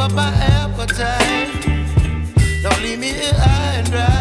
up my appetite. Don't leave me here high and dry.